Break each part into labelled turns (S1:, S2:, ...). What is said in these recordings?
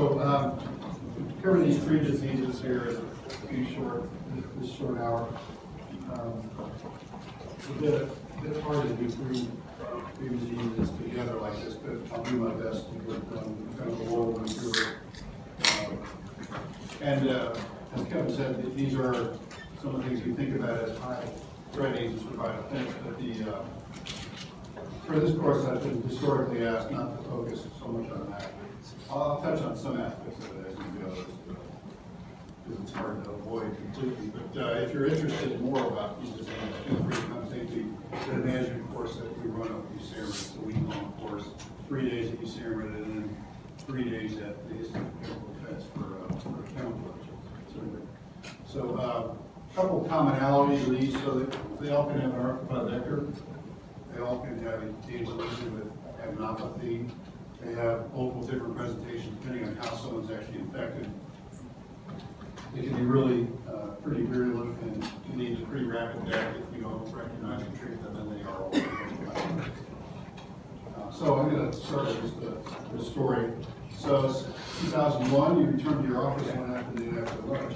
S1: So, um, to cover these three diseases here in a few short, this short hour. Um, It's a bit, a bit hard to do three, three diseases together like this, but I'll do my best to get them, kind of over them through it. Um, And, uh, as Kevin said, these are some of the things we think about as high threat agents for biodefense, but the, uh, for this course, I've been historically asked not to focus so much on that. I'll touch on some aspects of it as we go, because it's hard to avoid completely. But uh, if you're interested more about these diseases, feel free to come take the the management course that we run at USARA. It's a week-long course, three days at USARA, and then three days at the Institute of Chemical Defense for, uh, for chemical. So, uh, a couple commonalities of these, so that they all can have an arthropod vector. They all can have a lesion with adenopathy. They have multiple different presentations depending on how someone's actually infected. It can be really uh, pretty virulent and can lead to pretty rapid death if we don't recognize and treat them, and they are. Uh, So I'm going to start with the, the story. So it's 2001, you returned to your office one afternoon after lunch.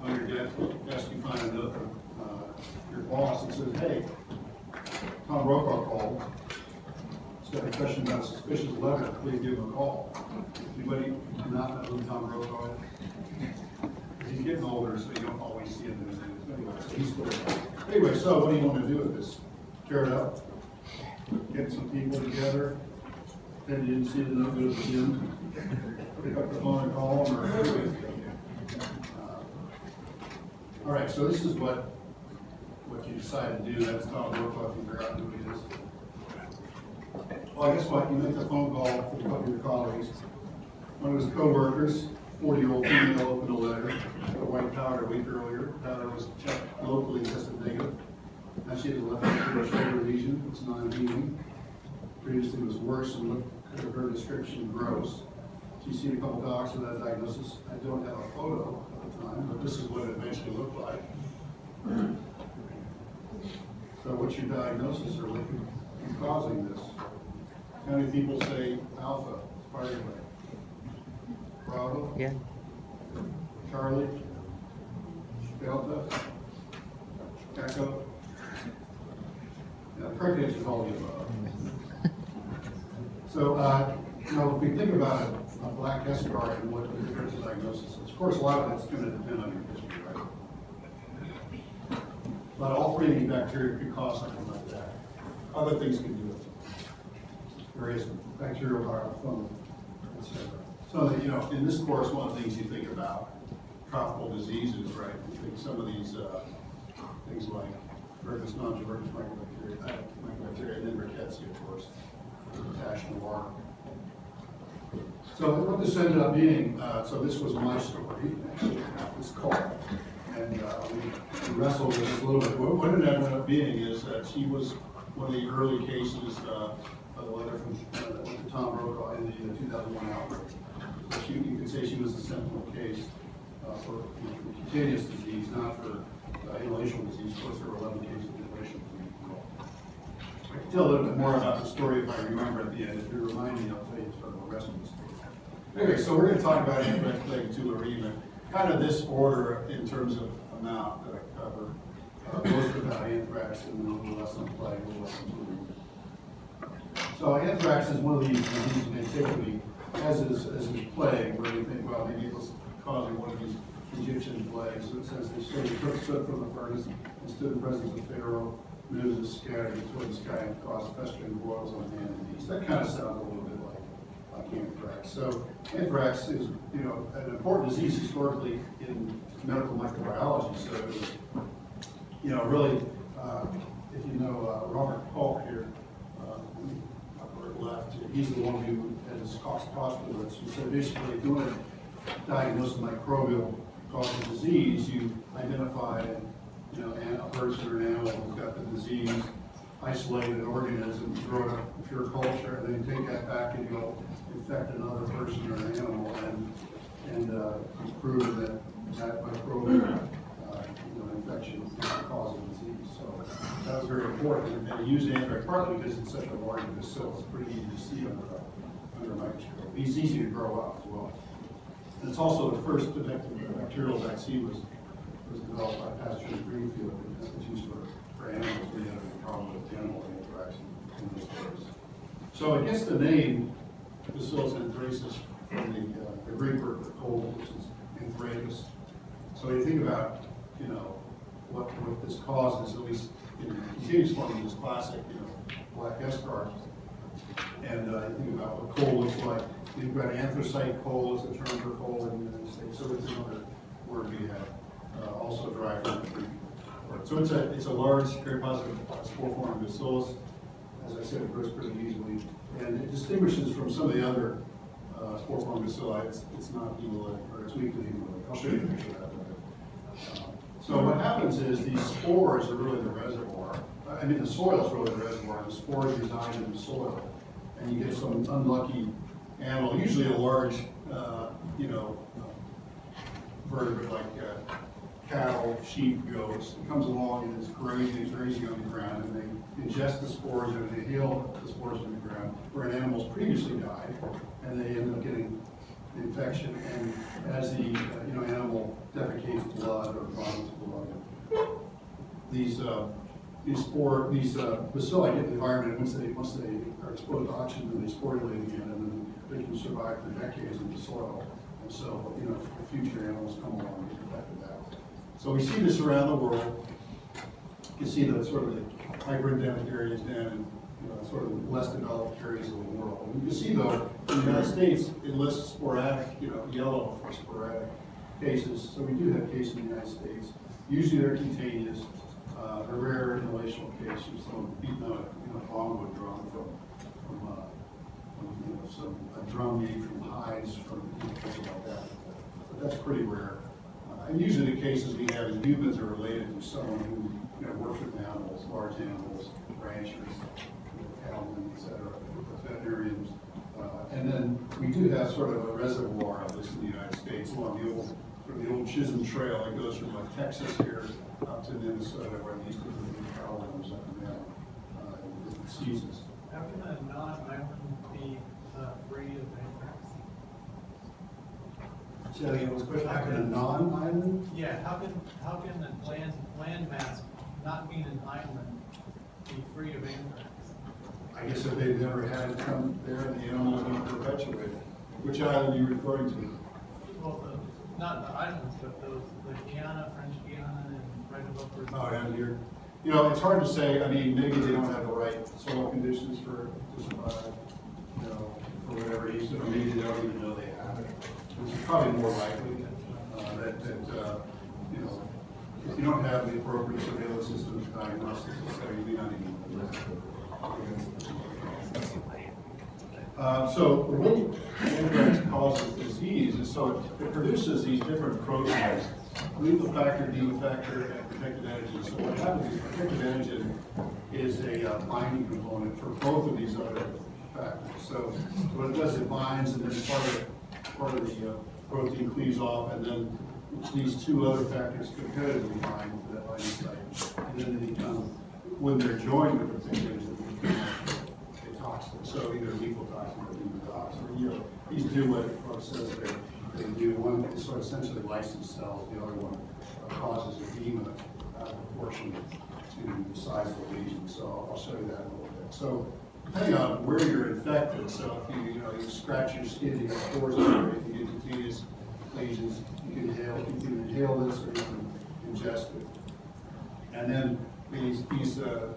S1: On your desk, you find a note from uh, your boss that says, hey, Tom Brokaw called. Got a question about suspicious letter, please give him a call. Anybody not who Tom Brokaw is? He's getting older, so you don't always see him in the news. Anyway, so he's still. Anyway, so what do you want to do with this? Tear it up? Get some people together? Then you didn't see the go to the gym? Pick up the phone and call them, or? Uh, All right, so this is what, what you decided to do. That's Tom Brokaw, if you forgot who he is. Well, I guess what, you make a phone call to a couple of your colleagues. One of his coworkers, forty-year-old female, opened a letter, a white powder a week earlier, powder was checked locally, tested negative. Now she has a left shoulder lesion, it's non-healing. Previously it was worse and looked, at her description gross. She's seen a couple docs with that diagnosis. I don't have a photo at the time, but this is what it eventually looked like. So what's your diagnosis or what causing this? How many people say alpha, spider Bravo?
S2: Yeah.
S1: Charlie? Delta? Echo? Yeah, Cricket is all the above. So, uh, you know, if we think about a, a black escar and what the differential diagnosis is, of course, a lot of it's gonna depend on your history, right? But all three of these bacteria could cause something like that. Other things can do it. Various bacterial biofilm, et cetera. So, that, you know, in this course, one of the things you think about, tropical diseases, right? You think some of these, uh, things like non-tuberculous mycobacteria, uh, mycobacteria, and then rickettsia, of course, Tash noir. So what this ended up being, uh, so this was my story, actually, this call. And, uh, we wrestled with this a little bit. What, what it ended up being is that she was one of the early cases, uh, the letter from, uh, to Tom Brokaw in the thousand one outbreak. She, you could say she was a sentinel case, uh, for you know, cutaneous disease, not for uh, inhalational disease. Of course, there were eleven cases of inhalation. I can tell a little bit more about the story if I remember at the end. If you remind me, I'll tell you sort of the rest of the story. Anyway, so we're gonna talk about anthrax plague two or even, kind of this order in terms of amount that I cover. Uh, Most about anthrax and then a little less on plague, a little less on. So anthrax is one of these diseases in antiquity, as is, as is plague, where you think, well, maybe it was causing one of these Egyptian plagues. So it says they took soot from the furnace and stood in the presence of Pharaoh, news scattered toward the sky and caused festering boils on hand and knees. That kind of sounds a little bit like, like anthrax. So anthrax is, you know, an important disease historically in medical microbiology. So you know, really, uh, if you know uh, Robert Polk here, left, he's the one who has cost postulates. Who said basically, if you want to diagnose microbial cause of disease, you identify, you know, a person or an animal who's got the disease, isolate an organism, grow it up in pure culture, and then take that back and go infect another person or an animal, and, and, uh, prove that that microbial, uh, you know, infection is the cause of disease. That was very important, and they used anthrax partly because it's such a large bacillus, it's pretty easy to see under, a- under a microscope. It's easy to grow up as well. And it's also the first bacterial vaccine was, was developed by Pasteur Greenfield, and it's used for, for animals, we have a problem with animal anthrax in those days. So it gets the name Bacillus anthracis from the, uh, the Greek word for cold, which is anthracis. So you think about, you know, what, what this causes, at least in continuous form, this classic, you know, black escargot. And uh, think about what coal looks like. You've got anthracite coal as a term for coal in the United States, so it's another word we have. Uh, also derived from the Greek. So it's a, it's a large, very positive spore form bacillus. As I said, it grows pretty easily. And it distinguishes from some of the other uh, spore form bacilli. It's, it's not hemolytic, or it's weakly hemolytic. I'll show you a picture of that. Uh, So what happens is these spores are really the reservoir. I mean, the soil is really the reservoir. The spores reside in the soil. And you get some unlucky animal, usually a large, uh, you know, vertebrate like uh, cattle, sheep, goats. It comes along and it's grazing, it's grazing on the ground, and they ingest the spores and they inhale the spores in the ground, where an animal's previously died, and they end up getting infection. And as the, uh, you know, animal defecates blood or vomits blood, these, uh, these spore, these uh, bacilli get in the environment, once they, once they are exposed to oxygen, then they sporulate again, and then they can survive for decades in the soil. And so, you know, future animals come along and get infected that. So we see this around the world. You can see the sort of the hyper-endemic areas down you know, sort of less developed areas of the world. And you can see though, in the United States, it lists sporadic, you know, yellow for sporadic cases. So we do have cases in the United States. Usually they're contagious, uh, a rare inhalational case, someone beating on a, you know, longwood drum from, from, uh, from, you know, some, a drum made from hides from, you know, places like that. But that's pretty rare. Uh, And usually the cases we have in humans are related to someone who, you know, works with animals, large animals, ranchers, cattlemen, et cetera, veterinarians. Uh, And then we do have sort of a reservoir of this in the United States along the old, sort of the old Chisholm Trail. It goes from like Texas here up to Minnesota where these different cattlemen's up and down uh, in different seasons.
S2: How can a non-island be uh, free of anthrax?
S1: So again, was question, how can a non-island?
S2: Yeah, how can, how can the land, land mass not being an island be free of anthrax?
S1: I guess if they've never had it come there and the animals don't perpetuate it. Which island are you referring to?
S2: Well, the, not the islands, but those, the Guiana, French Guiana, and right above. Brazil.
S1: Oh, down here. You know, it's hard to say, I mean, maybe they don't have the right soil conditions for, to survive, you know, for whatever reason, or maybe they don't even know they have it. Which is probably more likely, uh, that, that, uh, you know, if you don't have the appropriate surveillance systems, diagnostics, et cetera, you may not even. Uh, so way anthrax causes disease is so it, it produces these different proteins, lethal factor, demon factor, and protective antigen. So what happens is protective antigen is a uh, binding component for both of these other factors. So what it does, it binds and then part of, part of the uh, protein cleaves off and then these two other factors competitively bind to that binding site. And then they become, when they're joined with the antigen, they become a toxin. So either lethal toxin or demon toxin. You know, these do what it says they, they do. One sort of essentially licensed cells, the other one causes edema uh, proportionate to the size of the lesion. So I'll- show you that in a little bit. So depending on where you're infected, so if you, you know, you scratch your skin, you get pores everywhere, you get cutaneous you can inhale, you can inhale this or you can ingest it. And then these, these uh,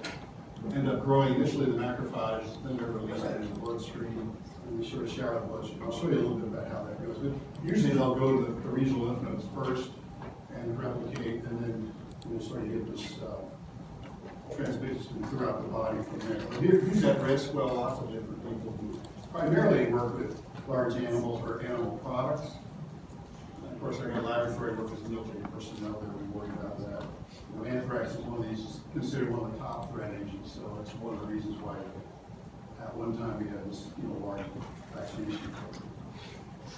S1: end up growing initially the macrophages, then they're released into the bloodstream, and they sort of shower the bloodstream. I'll show you a little bit about how that goes. But usually they'll go to the- the regional lymph nodes first and replicate, and then you sort of get this uh, transmission throughout the body from there. But here- Who's at risk? Well, lots of different people who primarily work with large animals or animal products. Of course, our laboratory workers, military personnel, they're really worried about that. You know, anthrax is one of these, considered one of the top threat agents, so it's one of the reasons why at one time we had this, you know, large vaccination program.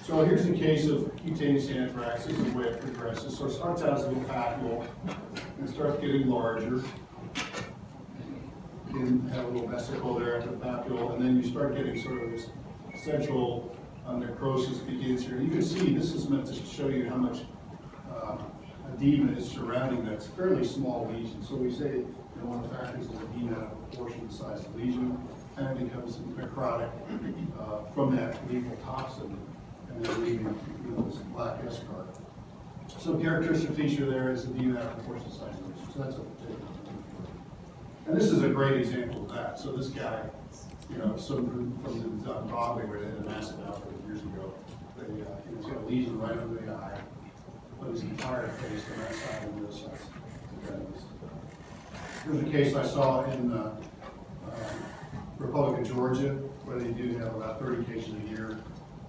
S1: So here's the case of cutaneous anthrax, this is the way it progresses. So it starts out as a little papule, and it starts getting larger. You have a little vesicle there at the papule, and then you start getting sort of this central uh, necrosis begins here. You can see, this is meant to show you how much uh, edema is surrounding that fairly small lesion. So we say, you know, one of the factors is edema out of proportion to the size of the lesion, and it becomes necrotic uh, from that lethal toxin, and then leaving, you know, this black eschar. So characteristic feature there is edema out of proportion size of the lesion. So that's a. And this is a great example of that. So this guy, you know, some from, from the on Broadway where they had a massive outbreak years ago. They, uh, he's got a lesion right under the eye, but his entire face on that side and this side. Okay. Here's a case I saw in, uh, uh, Republic of Georgia, where they do have about thirty cases a year.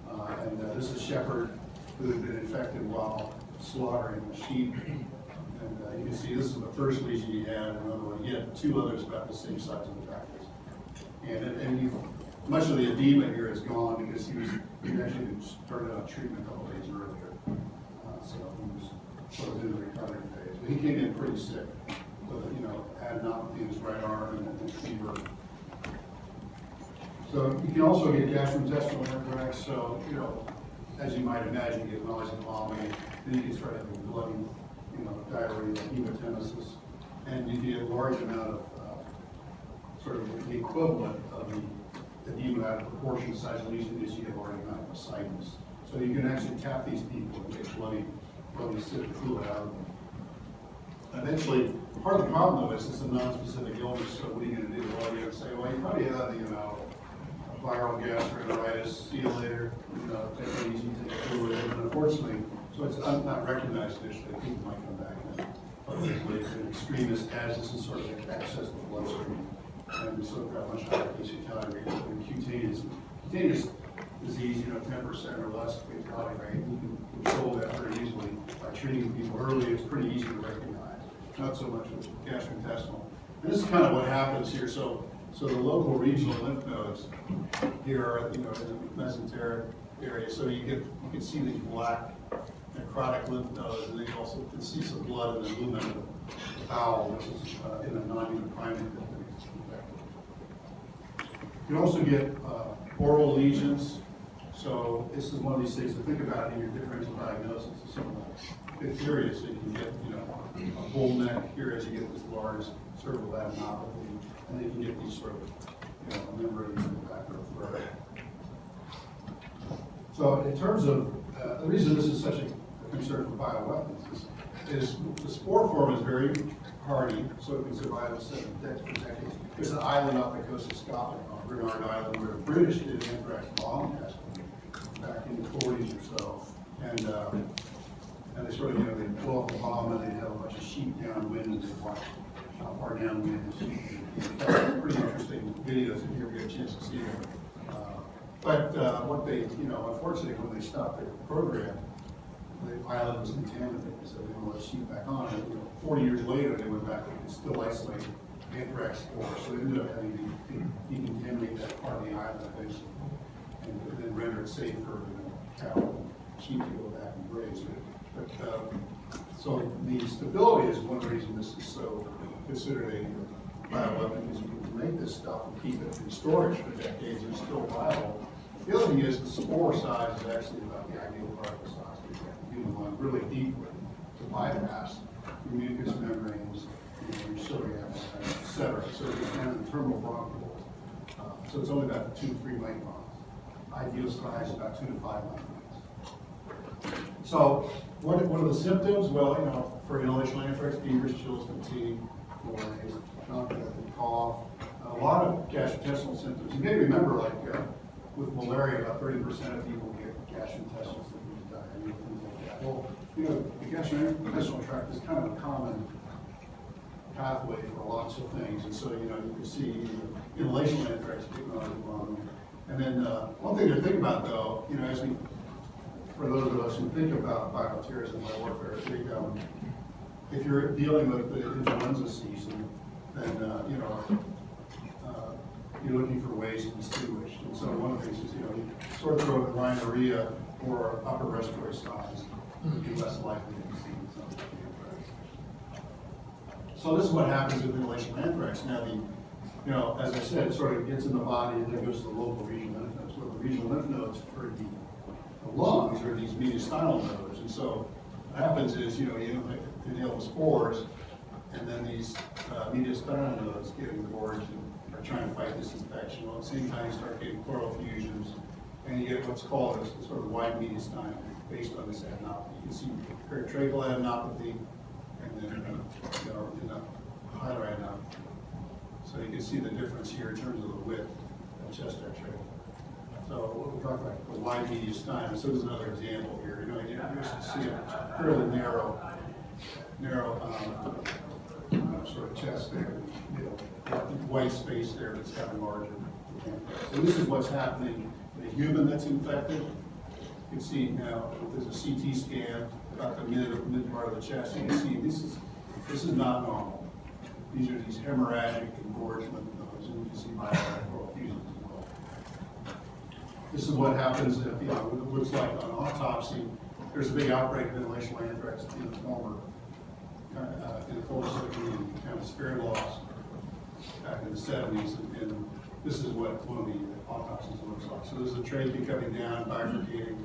S1: Uh, and, uh, this is Shepherd, who had been infected while slaughtering the sheep. And, uh, you can see this is the first lesion he had, another one, he had two others about the same size of the tractors. And, and you, much of the edema here is gone because he was, actually started on treatment a couple days earlier. Uh, So he was sort of in the recovery phase. But he came in pretty sick with, you know, adenopathy in his right arm and and fever. So you can also get gastrointestinal anthrax, so, you know, as you might imagine, you get nausea, vomiting, then you can start having bloody, you know, diarrhea, hematemesis, and you get a large amount of, sort of the equivalent of the edema out of proportion size lesion is you get a large amount of ascites. So you can actually tap these people and get bloody, bloody sick fluid out of them. Eventually, part of the problem though is it's a non-specific illness, so what are you gonna do? Well, you're gonna say, well, you probably have, you know, viral gastroenteritis, see you later, you know, take it easy, take a fluid, and unfortunately, so it's not recognized initially, people might come back and, it's an extremist as this is sort of access to the bloodstream. And so we've got much higher case fatality rate And cutaneous. Cutaneous disease, you know, ten percent or less fatality rate, you can control that pretty easily by treating people early, it's pretty easy to recognize. Not so much with gastrointestinal. And this is kind of what happens here, so, so the local regional lymph nodes here are, you know, in the mesenteric area, so you get, you can see these black necrotic lymph nodes, and then you also can see some blood in the lumen of the bowel, which is uh, in a non-human primate. You can also get uh, oral lesions, so this is one of these things to think about in your differential diagnosis of some of the diphtheria, so you can get, you know, a bull neck here as you get this large cervical adenopathy, and then you can get these sort of, you know, membranes in the back of the throat. So in terms of, uh, the reason this is such a concern for bioweapons is, is the spore form is very hardy, so it can survive a dec- for decades. There's an island off the coast of Scotland, Bernard Island, where the British did an anthrax bomb test back in the forties or so. And, uh, and they sort of, you know, they'd blow up a bomb and they'd have a bunch of sheep downwind and they'd watch how far downwind the sheep. Pretty interesting videos if you ever get a chance to see them. Uh, But uh, what they, you know, unfortunately, when they stopped their program, the island was contaminated, so they didn't let sheep back on. And, you know, Forty years later, they went back and still spores, so they ended up having to de- decontaminate that part of the island eventually. And then render it safe for, know, cattle, and sheep to go back and graze. But, um, so the stability is one reason this is so considered a bioweapon, is you can make this stuff and keep it in storage for decades, and it's still viable. The other thing is the spore size is actually about the ideal particle size. You go really deeply to bypass your mucous membranes, your cilia, et cetera. So it's kind of the terminal bronchiole. Uh, So it's only about two, to three microns. Ideal size about two to five microns. So what, what are the symptoms? Well, you know, for inhalation anthrax, fevers, chills, fatigue, malaise, cough, a lot of gastrointestinal symptoms. You may remember, like, uh, with malaria, about thirty percent of people get gastrointestinal symptoms, diarrhea, things like that. Well, you know, the gastrointestinal tract is kind of a common pathway for lots of things, and so, you know, you can see inhalation anthrax taking on the lung. And then, uh, one thing to think about though, you know, as we, for those of us who think about bioterrorism and warfare, think, um, if you're dealing with the influenza season, then, uh, you know, uh, you're looking for ways to distinguish. And so one of the things is, you know, sore throat, rhinorrhea, or upper respiratory signs would be less likely to be seen. So this is what happens with inhalation anthrax. Now, the you know, as I said, it sort of gets in the body and then goes to the local regional lymph nodes. Well, the regional lymph nodes for the the lungs are these mediastinal nodes. And so what happens is, you know, you inhale the spores, and then these uh, mediastinal nodes get engorged and are trying to fight this infection. Well, at the same time, you start getting pleural effusions, and you get what's called a sort of wide mediastinum based on this adenopathy. You can see peritracheal adenopathy, you know, in the hilar adenopathy. So you can see the difference here in terms of the width of chest x-ray. So what we talk about, the wide mediastinum, so there's another example here, you know, you to see a fairly narrow, narrow, um, uh, sort of chest there, you know, white space there that's gotten larger. So this is what's happening in a human that's infected. You can see now, there's a CT scan about the mid, mid part of the chest, you see this is, this is not normal. These are these hemorrhagic engorgement and you can see bilateral effusions as well. This is what happens if, you know, it looks like on autopsy, there's a big outbreak of inhalational anthrax in the former, uh, in the former Soviet Union, kind of spirit loss back in the seventies, and this is what one of the autopsies looks like. So there's a trachea coming down, bifurcating,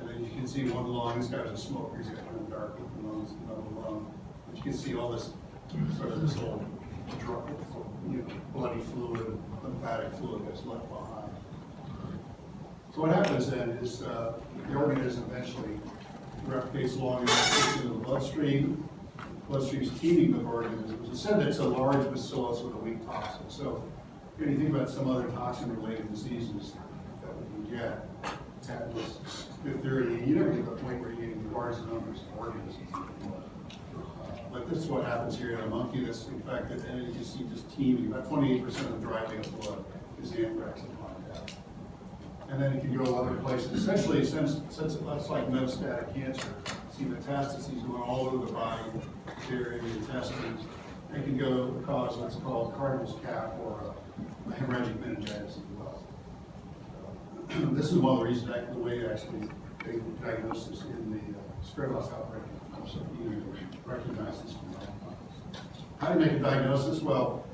S1: and then you can see one lung, this guy's a smoker, he's got kind of dark lungs, another lung. But you can see all this, sort of this whole drug, you know, bloody fluid, lymphatic fluid that's left behind. So what happens then is, uh, the organism eventually replicates along enough into the bloodstream. Bloodstream's teeming with organisms. It's said that it's a large bacillus with a weak toxin. So when you think about some other toxin-related diseases that we can get, tetanus, diphtheria, you never get to the point where you're getting large numbers of organisms. Uh, But this is what happens here in a monkey that's infected, and you see just teeming, about twenty-eight percent of the male blood is anthrax and contact. And then it can go to other places, essentially, since, since it's like metastatic cancer, see metastases going all over the body, here in the intestines. It can go cause what's called Cardinal's cap or a hemorrhagic meningitis. This is one of the reasons, the way actually they diagnose this in the uh, spirit loss outbreak. So you recognize this from. How do you make a diagnosis? Well,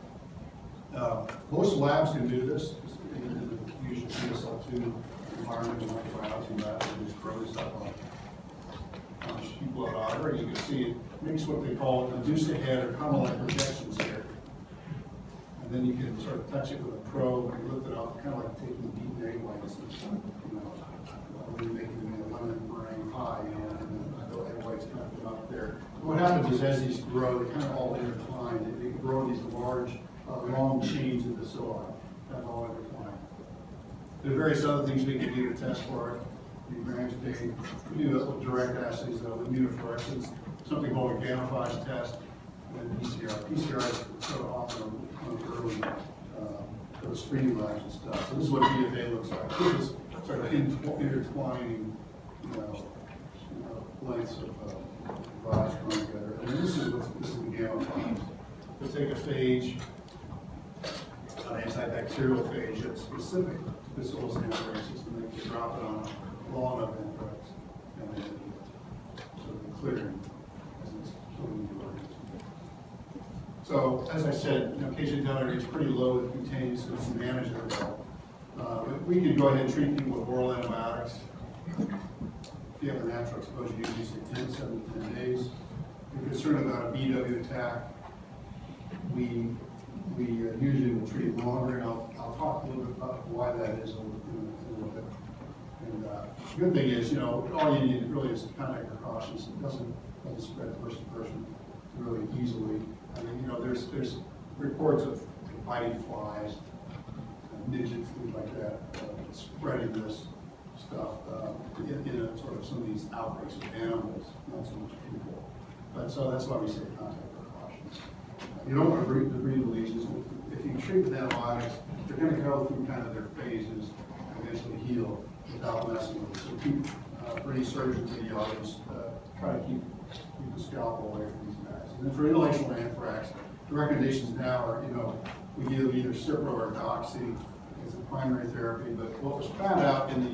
S1: uh, most labs can do this, in the usual PSL2 environment, microbiology lab, and just grow this up sheet blood artery. You can see it makes what they call a induced head or kind of like projections here. And then you can sort of touch it with a probe and lift it up, kind of like taking egg whites you know, when you're making a lemon meringue pie, you know, and then the egg whites kind of come up there. What happens is as these grow, they kind of all intertwine, they, they grow these large, uh, long chains of bacilli, kind of all intertwined. There are various other things we can do to test for it. The Graham's big, we do uh, direct assays uh, with immunofluorescence, something called a Gamma test, and PCR. PCR is sort of often early, the labs and stuff. So this is what DFA looks like. This is sort of in- intertwining, you know, know, lengths of uh, going together. And this is what, this is the gamma files. We'll take a phage, an antibacterial phage that's specific to bacillus anthracis, and then you drop it on a lawn of anthrax, and then sort of clearing as it's killing the organism. So, as I said, you know, KJ is pretty low with cutaneous, so we can manage it well. Uh, we could go ahead and treat people with oral antibiotics. If you have a natural exposure, you usually say 10, 7 to 10 days. If you're concerned about a BW attack, we, we uh, usually will treat longer, and I'll, I'll talk a little bit about why that is in a little bit. And uh, the good thing is, you know, all you need really is contact precautions. It doesn't, doesn't spread person to person really easily. I mean, you know, there's, there's reports of biting flies, midgets, things like that, uh, spreading this stuff uh, in, in a sort of some of these outbreaks of animals, not so much people. But so that's why we say contact precautions. You don't want to breed the breeding lesions. If you treat with antibiotics, they're going to go through kind of their phases and eventually heal without messing with it. So keep, uh, for surgeons, radiologists, uh, try to keep, keep the scalpel away from. And for inhalational anthrax, the recommendations now are, you know, we give either Cipro or Doxy as a primary therapy, but what was found out in the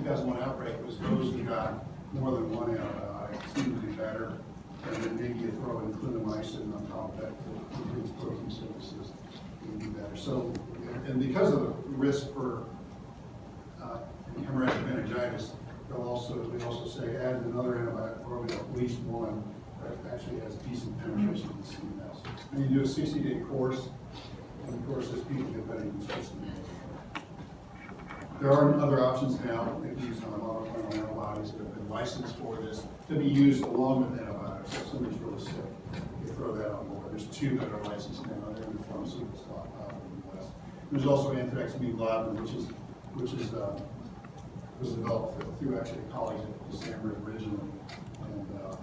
S1: 2001 outbreak was those who got more than one antibiotic seemed to be better, and then maybe you throw in clindamycin on top of that to increase protein synthesis. Can do better. So, and because of the risk for uh, hemorrhagic meningitis, they'll also, they also say add another antibiotic, or at least one actually has decent penetration in CMS. And you do a sixty-day course, and of course, as people get better, you. There are other options now, they've used on monoclonal antibodies that have been licensed for this, to be used along with antibiotics, if somebody's really sick, they throw that on board. There's two that are licensed now, they're in the pharmaceutical stockpile in the. There's also anthraxamine globulin, which is, which is, uh, was developed through actually a colleagues at Stanford originally, and, uh,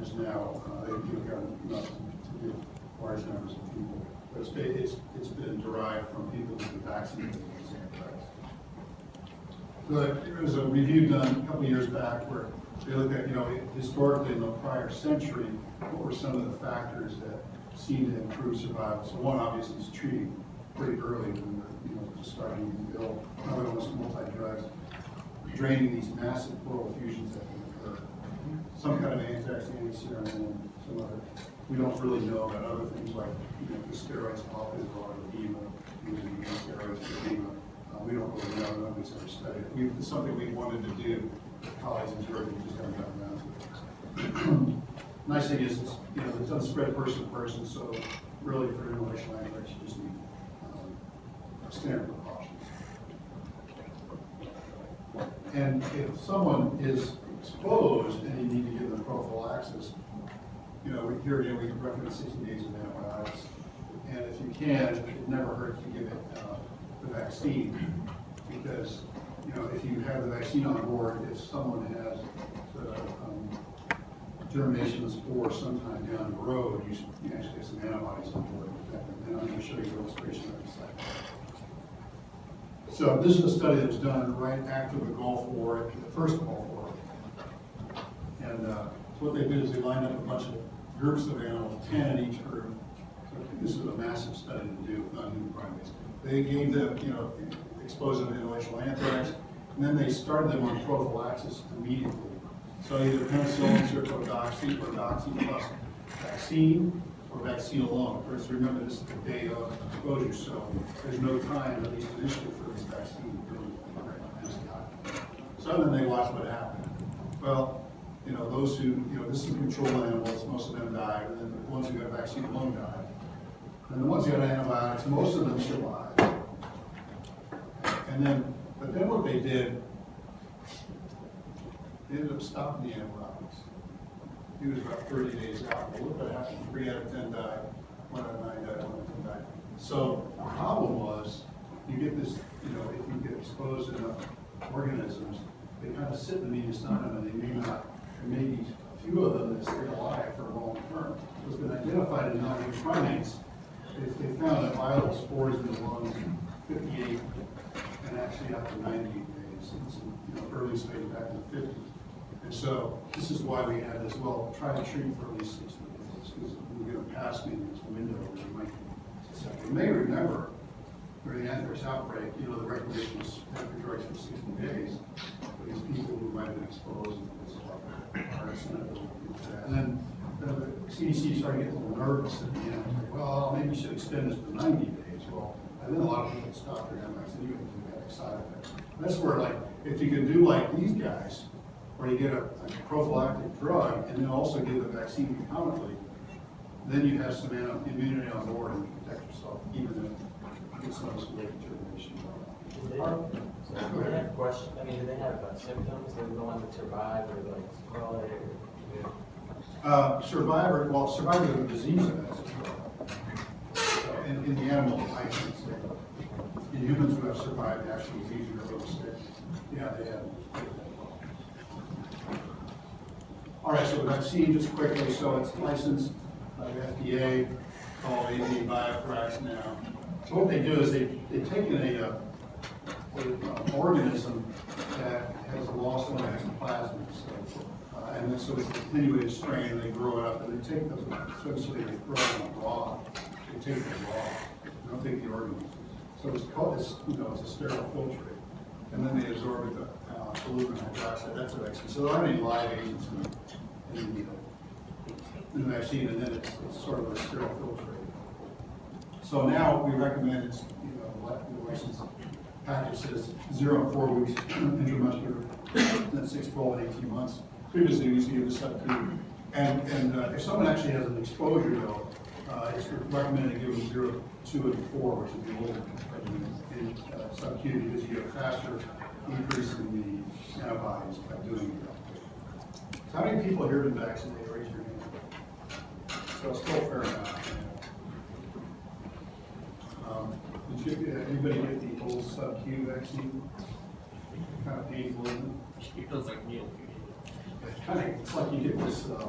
S1: is now, uh, they've given enough to give large numbers of people. But it's, ba- it's, it's been derived from people who've been vaccinated against anthrax. The- There was a review done a couple years back where they looked at, you know, historically in the prior century, what were some of the factors that seemed to improve survival? So one obviously is treating pretty early when we're, you know, just starting to be ill. Another one is multi-drugs, draining these massive pleural effusions that. Some kind of anthrax antiserum and some other, we don't really know about other things like, you know, the steroids, often of edema, using steroids for edema. Uh, we don't really know, nobody's ever studied it. It's something we wanted to do, colleagues in Georgia just haven't gotten around to it. Nice thing is, it's, you know, it doesn't spread person to person, so really for inhalation anthrax, you just need, um, standard precautions. And if someone is exposed and you need to give them prophylaxis, you know, here again, we recommend sixty days of antibiotics. And if you can, it never hurts to give it, uh, the vaccine, because, you know, if you have the vaccine on board, if someone has the, um, germination spore sometime down the road, you should, you actually have some antibodies on board. And I'm gonna show you an illustration of this. So this is a study that was done right after the Gulf War, the first Gulf War. And uh, what they did is they lined up a bunch of groups of animals, ten in each group. So This is a massive study to do with non-human primates. They gave them, you know, exposed them to inhalation anthrax, and then they started them on prophylaxis immediately. So either penicillin, cericodoxy, or doxy plus vaccine, or vaccine alone. Of course, remember, this is the day of exposure, so there's no time, at least initially, for this vaccine to really So then they watched what happened. Well, you know, those who, you know, this is control animals, most of them died, and then the ones who got a vaccine alone died. And the ones who got antibiotics, most of them survived. And then, but then what they did, they ended up stopping the antibiotics. He was about thirty days out, but look what happened, three out of ten died, one out of nine died, one out of ten died. So the problem was, you get this, you know, if you get exposed to enough organisms, they kind of sit in the mediastinum and they may not, there may be a few of them that stay alive for a long term. It's been identified in non-human primates, they, they found that viable spores in the lungs fifty-eight and actually up to ninety-eight days, it's, you know, early stage back in the fifties. And so, this is why we had this, well, try to treat for at least sixty days, because we're gonna pass maybe this window where you might. You may remember, during the anthrax outbreak, you know, the recommendation was after drugs for sixty days, these people who might have been exposed and. And then, the CDC started getting a little nervous at the end, like, well, maybe you should extend this to ninety days, well, and then a lot of people stopped their anthrax, and you can get excited. That's where like, if you can do like these guys, where you get a a prophylactic drug and then also give the vaccine concomitantly, then you have some immunity on board and you protect yourself, even if it's not a late termination.
S3: They, so do they have question, I mean, do they have uh, symptoms, they're the ones that survive, or like sequelae, or?
S1: Uh, survivor, well, survivors of the disease events well. In, in the animal, I can say, in humans who have survived the actual disease or real sick, yeah, they have. All right, so the vaccine, just quickly, so it's licensed by the FDA, called AV Biothrax now. So what they do is they, they've taken a, uh, a, uh, organism that has lost one of its plasmids, so, uh, and then so it's a continuated strain, they grow it up, and they take the, essentially, they grow on raw, they take the raw, they don't take the organisms. So it's called, it's, you know, it's a sterile filtrate, and then they absorb it, uh, aluminum hydroxide, that's a vaccine. So there aren't any live agents in, in the, uh, in the vaccine, and then it's, it's sort of a sterile filtrate. So now we recommend it's, you know, what the license package says zero and four weeks intramuscular, then six, twelve, and eighteen months. Previously, we used to give the sub-Q. And, and uh, if someone actually has an exposure though, uh, it's recommended to give them zero, two, and four, which is the old regimen in sub-Q, because you get a faster increase in the antibodies by doing it. So how many people here have been vaccinated? Raise your hand. So it's still fair amount. Um, Did you, uh, anybody get sub-Q vaccine? Kind of painful, isn't it?
S4: It feels like meal.
S1: It's kind of, it's like you get this, uh,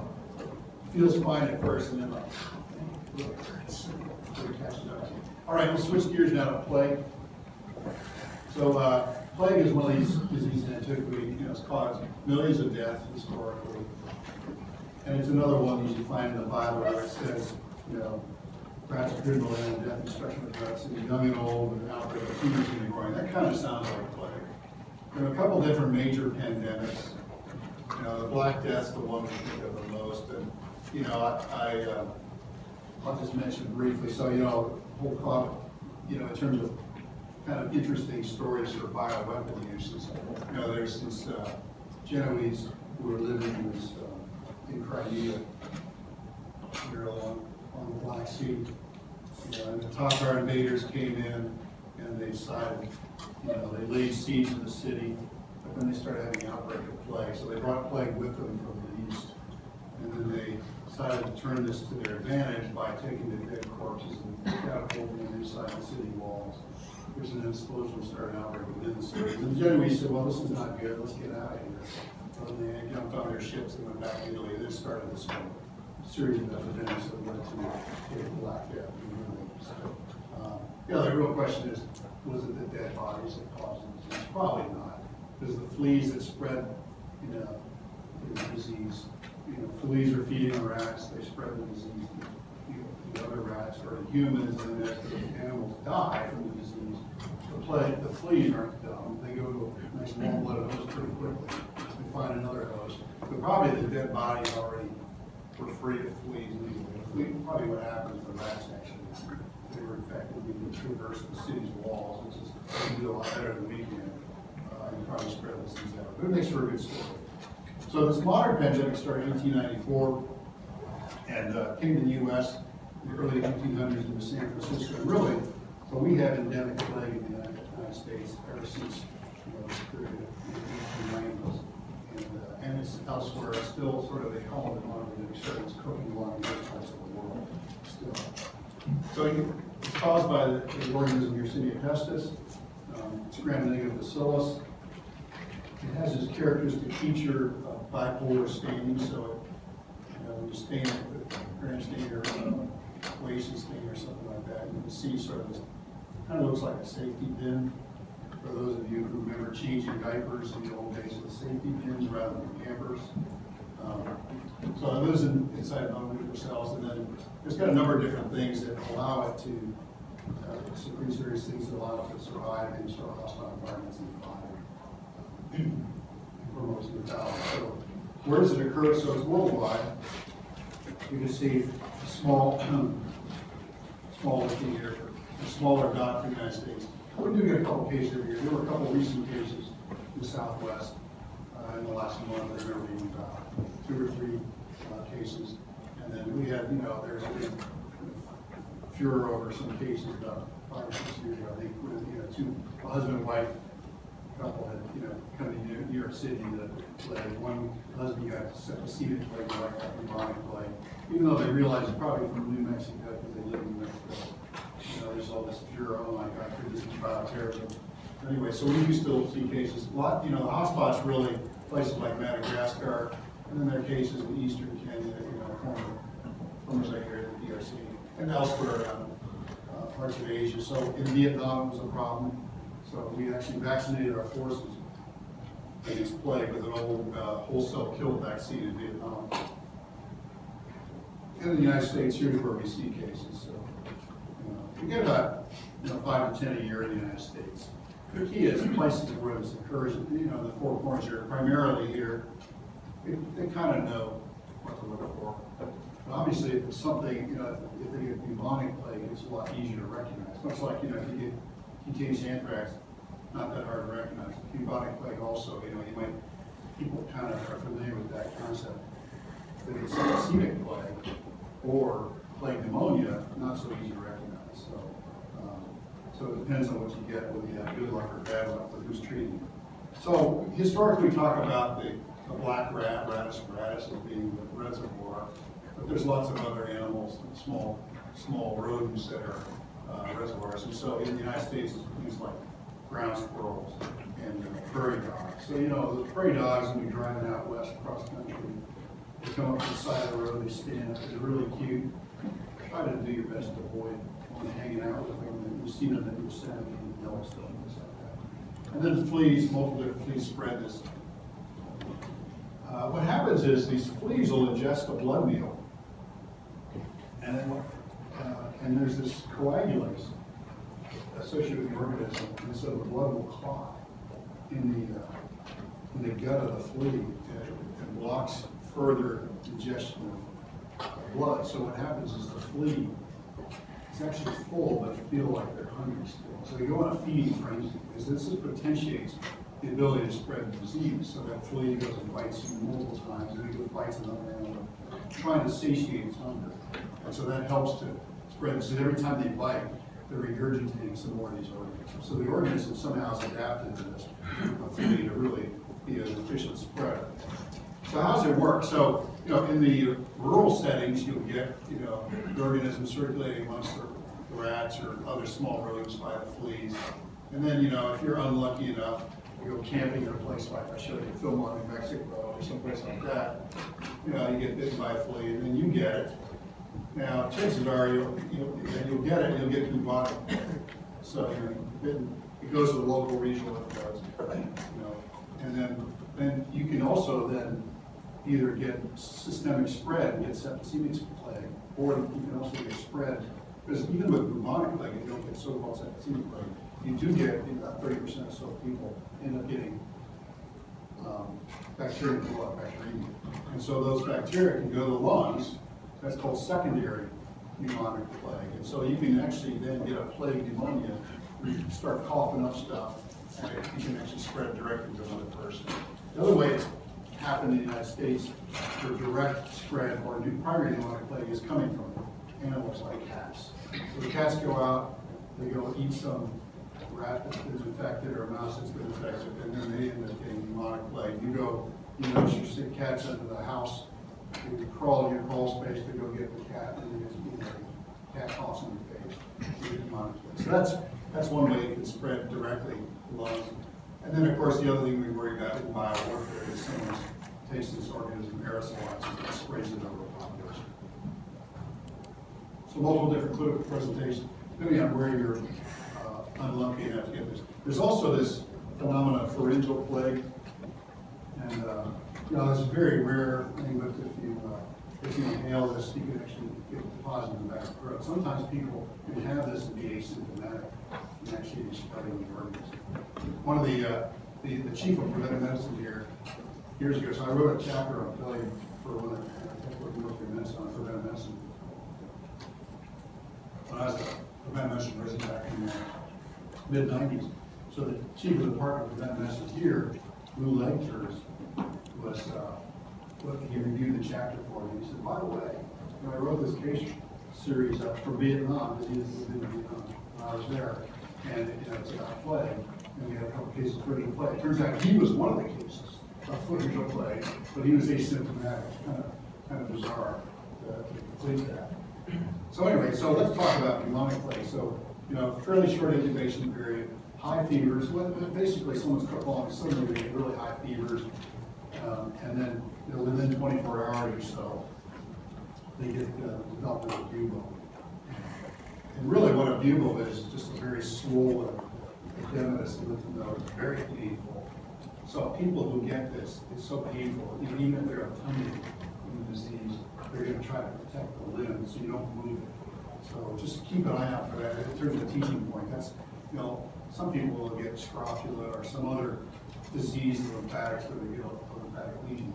S1: feels fine at first and then like, look, it's, it catches up. All right, we'll switch gears now to plague. So, uh, plague is one of these diseases in antiquity, you know, it's caused millions of deaths historically. And it's another one that you find in the Bible where it says, you know, rats, criminal, and death, of rats, and young and old, and and growing. That kind of sounds like plague. There are a couple different major pandemics. You know, the Black Death's the one we think of the most, and, you know, I, I, uh, I'll just mention briefly, so, you know, whole crop, you know, in terms of kind of interesting stories for bioweapon uses. You know, there's this, uh, Genoese who were living in this, uh, in Crimea, here along, on the Black Sea. You know, and the Tatar invaders came in and they decided, you know, they laid siege to the city, but then they started having an outbreak of plague, so they brought plague with them from the east. And then they decided to turn this to their advantage by taking the dead corpses and catapulting them inside the city walls. There's an explosion started outbreak within the city. And the Genoese said, well, this is not good, let's get out of here. Then they jumped on their ships and went back to Italy, and this started this whole series of epidemics that led to the Black Death. So, Yeah, the real question is, was it the dead bodies that caused the disease? Probably not, because the fleas that spread, you know, the disease, you know, fleas are feeding the rats, they spread the disease know, the other rats or the humans, and then as the animals die from the disease, the plague, the fleas aren't dumb, they go to a nice warm blooded host pretty quickly, they find another host. But probably the dead bodies already for free to flee legally. Flee, probably what happens in the rats actually—they were effectively traverse the city's walls, which is do a lot better than we can. Uh, and probably spread this things out. But it makes for a good story. So this modern pandemic started in 1894 and uh, came to the U.S. in the early 1800s in San Francisco. And really, so we have endemic plague in the United States ever since you know, period of the 1890s elsewhere, still sort of at home a one of the experience cooking along those parts of the world still. So it's caused by the, the organism Yersinia pestis. Um, it's gram-negative bacillus. It has this characteristic feature of bipolar staining, so it, you know, when you stain it with gram stain or uh, stain or something like that, you can see sort of this, kind of looks like a safety bin for those of you who remember changing diapers in the old days with safety pins rather than pampers. Um, So it lives in, inside mononuclear cells, and then there's got a number of different things that allow it to, uh, secrete various things that allow it to survive in sort of hostile environments in the body. Promotes mortality. So where does it occur? So it's worldwide. You can see a small, small here, a smaller dot for the United States. We do get a couple cases every year. There were a couple recent cases in the Southwest uh, in the last month. There were about two or three uh, cases. And then we had, you know, there's been furor over some cases about five or six years ago. I think, you know, two, a husband and wife couple had, you know, come to New York City that led, one husband got septicemia plague, the wife got bubonic plague. Even though they realized probably from New Mexico, because they live in New Mexico. There's all this furor, oh my God, could this be bioterrorism? Anyway, so we do still see cases, a lot, you know, the hotspots really, places like Madagascar, and then there are cases in eastern Kenya, you know, former, former Zaire, the DRC, and elsewhere around uh, parts of Asia. So in Vietnam was a problem. So we actually vaccinated our forces against plague with an old uh, wholesale kill vaccine in Vietnam. In the United States, here's where we see cases. So you get about you know five to ten a year in the United States. The key is places where this occurs. You know, the four corners here, primarily here. They, they kind of know what to look for. But obviously, if it's something, you know, if they get bubonic plague, it's a lot easier to recognize. Much like, you know, if you get cutaneous anthrax, not that hard to recognize. Bubonic plague also, you know, you might, people kind of are familiar with that concept. If it's septicemic plague or plague pneumonia, not so easy to recognize, So it depends on what you get, whether you have good luck or bad luck with who's treating you. So historically, we talk about the, the black rat, Rattus gratis, as being the reservoir, but there's lots of other animals, small, small rodents that are uh, reservoirs. And so in the United States, things like ground squirrels and uh, prairie dogs. So, you know, the prairie dogs, when you're driving out west across the country, they come up to the side of the road, they stand up, they're really cute. Try to do your best to avoid hanging out with them, and you see them in Yosemite and Yellowstone, things like that. And then the fleas, multiple fleas spread this. Uh, what happens is these fleas will ingest a blood meal. And then, uh, and there's this coagulase associated with the organism, and so the blood will clot in the, uh, in the gut of the flea, and and blocks further ingestion blood. So what happens is the flea it's actually full, but feel like they're hungry still. So you go on a feeding frenzy, because this is potentiates the ability to spread the disease. So that flea goes and bites you multiple times, and it goes bites another animal, trying to satiate its hunger. And so that helps to spread, so every time they bite, they're regurgitating some more of these organisms. So the organism somehow has adapted to this to really be an efficient spreader. So how does it work? So, you know, in the rural settings, you'll get, you know, the organism circulating amongst the rats or other small rodents by the fleas. And then, you know, if you're unlucky enough, you go camping in a place like I showed you Philmont, New Mexico, or someplace like that, you know, you get bitten by a flea, and then you get it. Now, chances are, you'll, you'll, you'll get it, you'll get bubonic. So, you know, bitten- it goes to the local regional authorities, you know, and then, then you can also then either get systemic spread, get septicemic plague, or you can also get spread, because even with bubonic plague, you don't get so-called septicemic plague, you do get, about thirty percent or so people end up getting um, bacteria in the blood, bacteremia. And so those bacteria can go to the lungs, that's called secondary pneumonic plague. And so you can actually then get a plague pneumonia, where you start coughing up stuff, and you can actually spread directly to another person. The other way it's happened in the United States, the direct spread or new primary pneumonic plague is coming from animals like cats. So the cats go out, they go eat some rat that's been infected or a mouse that's been infected, and then they end up getting pneumonic plague. You go, you notice you stick cats under the house, you crawl in your crawl space to go get the cat, and then you know, cat coughs in your face. So that's, that's one way it can spread directly lungs. And then, of course, the other thing we worry about in biowarfare is someone takes this organism, aerosolizes it, and sprays it over a population. So multiple different clinical presentations, depending on where you're uh, unlucky enough to get this. There's also this phenomenon of pharyngeal plague. And, uh, you know, it's a very rare thing, but if you, uh, if you inhale this, you can actually get of the throat. Sometimes people can have this and be asymptomatic the. One of the, uh, the, the chief of preventive medicine here, years ago, so I wrote a chapter on plague for one of I kept working with medicine on preventive medicine when I was a preventive medicine resident back in the mid nineties. So the chief of the department of preventive medicine here, Lou Legters, was, uh, he reviewed the chapter for me. He said, by the way, when I wrote this case series up for Vietnam, because he was in Vietnam, I was there, and, you know, it's about plague, and we had a couple cases of pharyngeal plague. Turns out he was one of the cases of pharyngeal plague, but he was asymptomatic, kind of, kind of bizarre to to complete that. So anyway, so let's talk about pneumonic plague. So, you know, fairly short incubation period, high fevers, basically someone's cut along, suddenly they get really high fevers. Um, and then, you know, within twenty-four hours or so, they get, uh, development of bubo. And really what a bubo is, just a very swollen, edematous lymph node, very painful. So people who get this, it's so painful, you know, even if they're a tummy disease, they're gonna try to protect the limb so you don't move it. So just keep an eye out for that. In terms of teaching point, that's, you know, some people will get scrofula or some other disease lymphatics where they get a lymphatic lesion,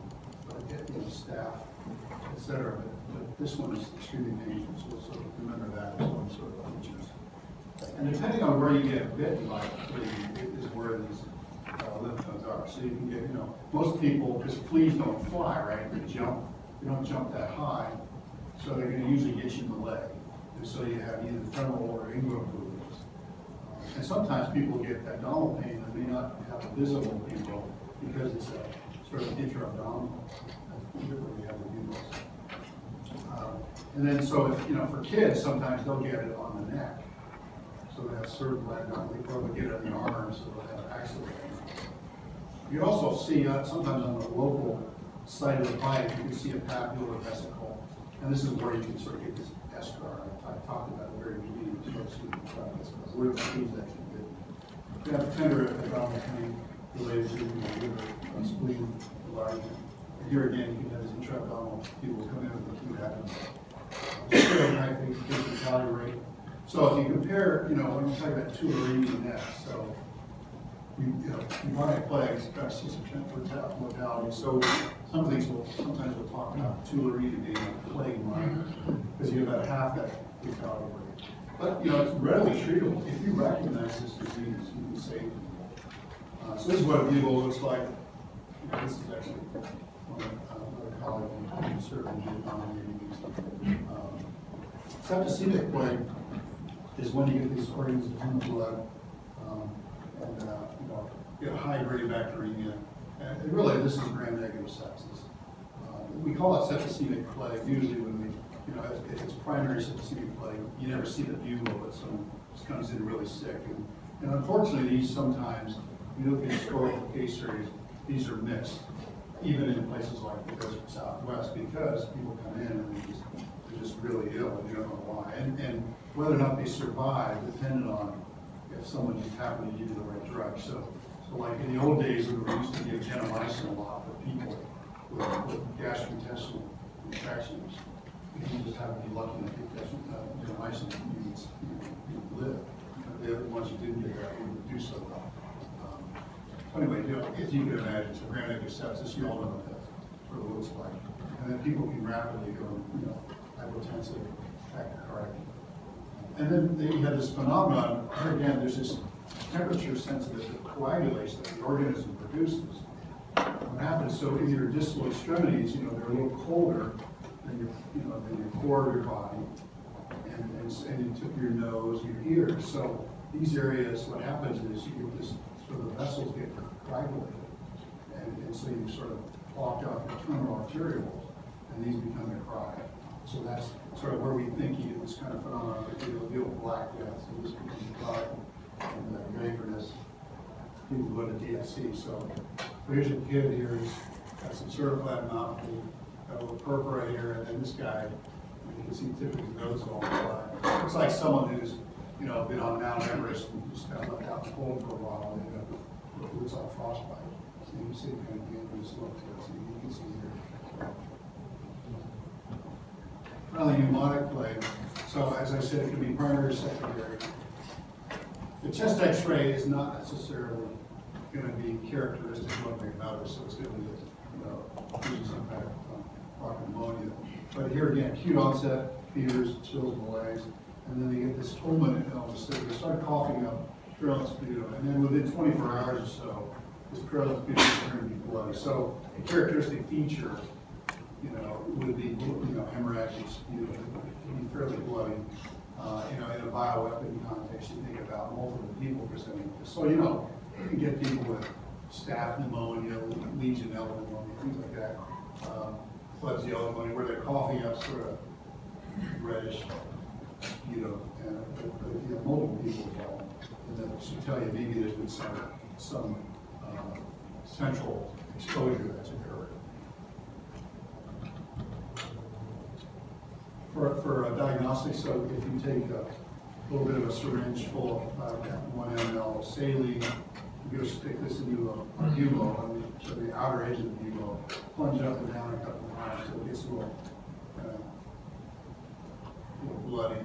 S1: or get, you know, staph, et cetera. But this one is extremely dangerous, so sort of remember that as one sort of features. And depending on where you get bitten by flea, is where these uh, lymph nodes are. So you can get, you know, most people, because fleas don't fly, right? They jump, they don't jump that high, so they're gonna usually get you in the leg. And so you have either femoral or inguinal bruises. Uh, And sometimes people get abdominal pain that may not have a visible people because it's a sort of intra-abdominal. That's typically we have the bugles. Um, And then, so if, you know, for kids, sometimes they'll get it on the neck. So they have cervical abdomen, they probably get it in the arms, so they'll have axillary. You also see, uh, sometimes on the local side of the bite, you can see a papular vesicle. And this is where you can sort of get this eschar, I talked about the very beginning, of the where the fleas actually get. You have tender abdominal pain related to, the liver, uh, spleen, enlargement. And here again, you can have this intra-abdominal, people come in with the food happens. High fatality rate. So if you compare, you know, when you talk about tularemia next, so you, you know, bubonic plagues, about six percent mortality, so some things will, sometimes we'll talk about tularemia being a plague minor, because you have about half that fatality rate. But, you know, it's readily treatable, if you recognize this disease, you can save people. Uh, so this is what a bugle looks like, You know, this is actually, of, Septicemic plague is when you get these organisms in the blood, um, and, uh, you know, get high grade bacteremia. And really, this is gram-negative sepsis. Uh, We call it septicemic plague usually when we, you know, if- it's primary septicemic plague, you never see the bugle, but someone just comes in really sick. And- And unfortunately, these sometimes, you look at historical case series, these are missed, even in places like the desert southwest, because people come in and they just, they're just really ill, and you don't know why. And, and whether or not they survive depended on if someone just happened to give you the right drug. So, so like in the old days, we were used to give gentamicin a lot for people with, with gastrointestinal infections. If you just happen to be lucky enough to get uh, gentamicin, you, you, you live. The other ones you didn't get, that wouldn't do so well. Anyway, you know, as you can imagine, so gram-negative sepsis, you all know what that sort of looks like. And then people can rapidly go, you know, hypotensive, tachycardic. And then you have this phenomenon, here again, there's this temperature sensitive coagulation that the organism produces. What happens, so in your distal extremities, you know, they're a little colder than your, you know, than your core of your body. And, and, and you took your nose, your ears, so these areas, what happens is you get this, of the vessels get coagulated. And, and so you sort of block out your terminal arterioles, and these become necrotic. So that's sort of where we think you get this kind of phenomenon, that you'll deal with black death, so this becomes necrotic, and uh, gangrenous, people go to DSC, so, so here's a kid here, he's got some cervical abdominopathy, got a little purple right here, and then this guy, you can see typically nose all the time. Looks like someone who's, you know, been on Mount Everest and just kind of left out the cold for a while, and end up, with- looks like frostbite. So you can see kind of gangrenous look to it, so you can see here. Finally, pneumonic plague, so as I said, it can be primary or secondary. The chest x-ray is not necessarily gonna be characteristic one way or so it's gonna be, you know, some kind of um, chronic pneumonia. But here again, acute onset, fevers, chills the legs, and then they get this fulminant illness, they start coughing up purulent sputum, and then within twenty-four hours or so, this purulent sputum is going to be bloody. So a characteristic feature, you know, would be, you know, hemorrhagic it would be fairly bloody. Uh, you know, in a bioweapon context, you think about multiple people presenting this. So, you know, you can get people with staph pneumonia, Legionella pneumonia, things like that. Um, Klebsiella pneumonia, where they're coughing up sort of reddish, you know, and if you have multiple people involved, then that should tell you maybe there's been some, some, uh, central exposure that's occurred. For, for a diagnostic, so if you take a little bit of a syringe full of uh, one ml of saline, you go stick this into a bugle, and you- so the outer edge of the bugle, plunge up and down a couple of times, so it gets a uh, little bloody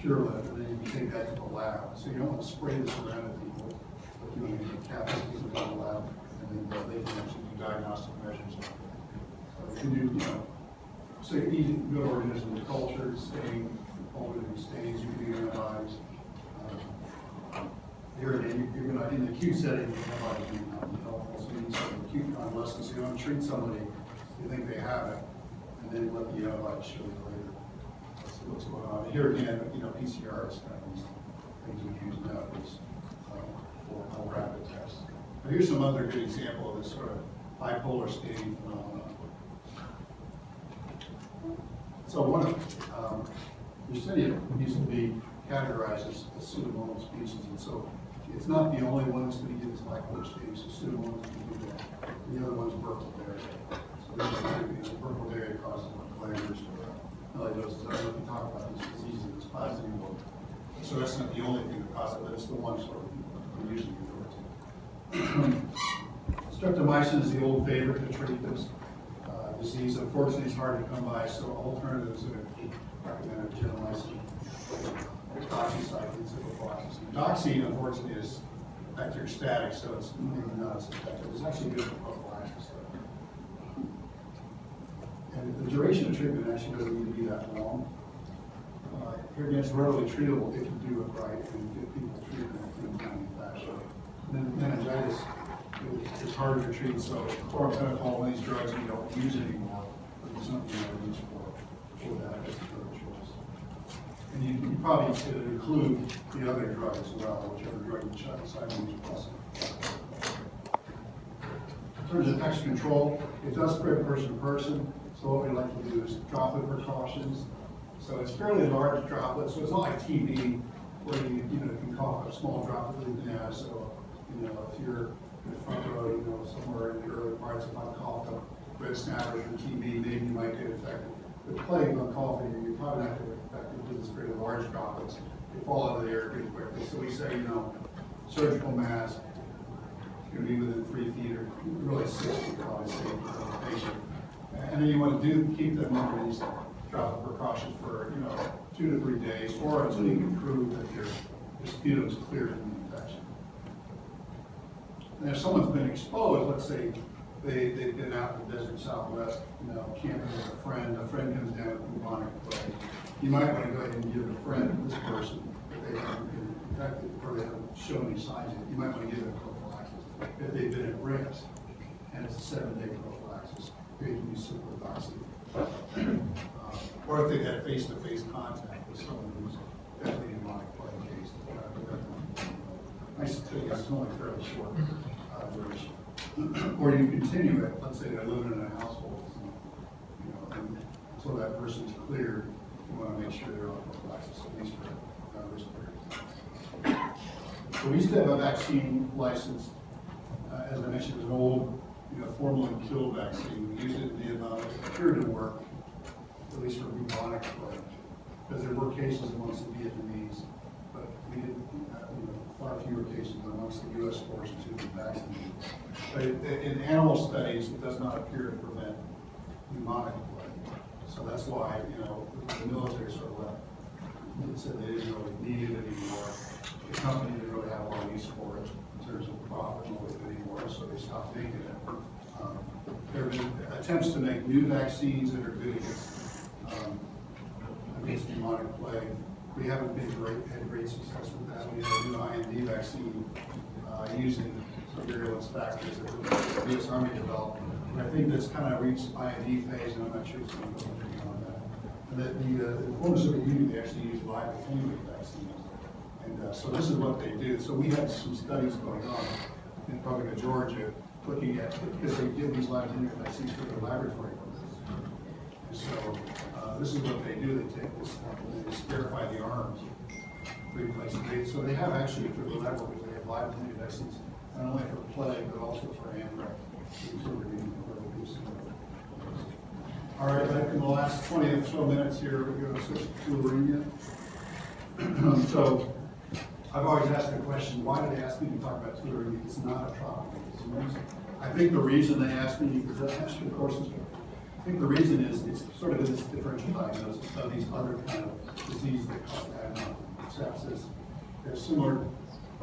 S1: purulent, and then you take that to the lab. So you don't want to spray this around at people, you want to cap it to the lab, and then uh, they can actually do diagnostic measures. So you can do, you know, need good organisms, culture, stain, organism stains, you can do antibiotics. Uh, Here again, you're gonna, in the acute setting, antibiotics may not be helpful, so you need some acute convalescence, you don't treat somebody, you think they have it, and then let the antibiotics show you later. What's going on. Here again, you know, PCR is kind of these things we use nowadays uh, for more rapid tests. Now, here's some other good example of this sort of bipolar staining phenomenon. So one of, um, Yersinia used to be categorized as a pseudomonal species, and so it's not the only one that's gonna give this bipolar staining, so pseudomonas can do that. The other one's Burkholderia. So these are, you know, Burkholderia causes flares or melioidosis, I don't know if you talk about these diseases, it's plasma anymore. So that's not the only thing that causes it, but it's the one sort of we usually refer to. Streptomycin is the old favorite to treat this uh, disease. Unfortunately, it's hard to come by, so alternatives are recommended gentamicin, doxycycline, ciprofloxacin. Doxy, unfortunately, is bacteriostatic, so it's maybe not as effective. It's actually good for prophylaxis. though. And the duration of treatment actually doesn't need to be that long. Uh, again, it's readily treatable if you do it right and get people treated in a timely fashion. Then meningitis is- harder to treat, so of these drugs we don't use anymore, but there's something we use for, for that as a drug choice. And you, you probably should include the other drug as well, whichever drug you so I use plus. In terms of infection control, it does spread person to person, so what we like to do is droplet precautions. So it's fairly large droplet, so it's not like TB, where you, know, can cough a small droplet in the nose, so, you know, if you're in the front row, you know, somewhere in the early parts, if I coughed up red snappers or TB, maybe you might get infected. With plague, on coughing, you're probably not gonna get infected because it's very large droplets, they fall out of the air pretty quickly, so we say, you know, surgical mask, gonna be within three feet or really six feet probably safe for the patient. And then you wanna do, keep them under these droplet precautions for, you know, two to three days, or until you can prove that your, sputum is clear from the infection. And if someone's been exposed, let's say they, they've been out in the desert southwest, you know, camping with a friend, a friend comes down with bubonic plague, you might wanna go ahead and give a friend, this person, if they haven't been infected, or they haven't shown any signs yet, you might wanna give them prophylaxis, if they've been at risk, and it's a seven-day prophylaxis, they use ciprofloxacin. Uh, Or if they've had face-to-face contact with someone who's definitely in my plague case. uh, I think it's only fairly short uh, duration. Or you continue it, let's say they're living in a household, you know, and until that person's cleared, you want to make sure they're on prophylaxis, at least for uh, risk periods. So we used to have a vaccine license, uh, as I mentioned, it was an old, you know, formalin killed vaccine. We used it in Vietnam, it appeared to work, at least for bubonic plague, because there were cases amongst the Vietnamese, but we didn't, uh, you know, far fewer cases amongst the US forces who were vaccinated. But in animal studies, it does not appear to prevent pneumonic plague. So that's why, you know, the military sort of left, it said they didn't really need it anymore. The company didn't really have a lot of use for it in terms of profit motive anymore, so they stopped making it. Um, There have been attempts to make new vaccines that are good against, um, against pneumonic plague. We haven't been great, had great success with that. We have a new IND vaccine, uh, using virulence factors that the US Army developed. And I think that's kind of reached IND phase, and I'm not sure it's going to go beyond that. And that the, uh, the former Soviet they actually use live attenuated vaccines. And, uh, so this is what they do. So we had some studies going on in of Georgia, looking at, because they did these live attenuated vaccines for their laboratory. And so, uh, this is what they do, they take this, they sterify the arms, replace it. So they have actually, for the laboratories, they have live vaccines, not only for plague, but also for anthrax. All right, in the last twenty or so minutes here, we're going to switch to tularemia. So, I've always asked the question, why did they ask me to talk about tularemia? It's not a disease. I think the reason they asked me, because I asked you the courses, I think the reason is, it's sort of in this differential diagnosis of these other kind of diseases that cause adenoid sepsis. They're similar,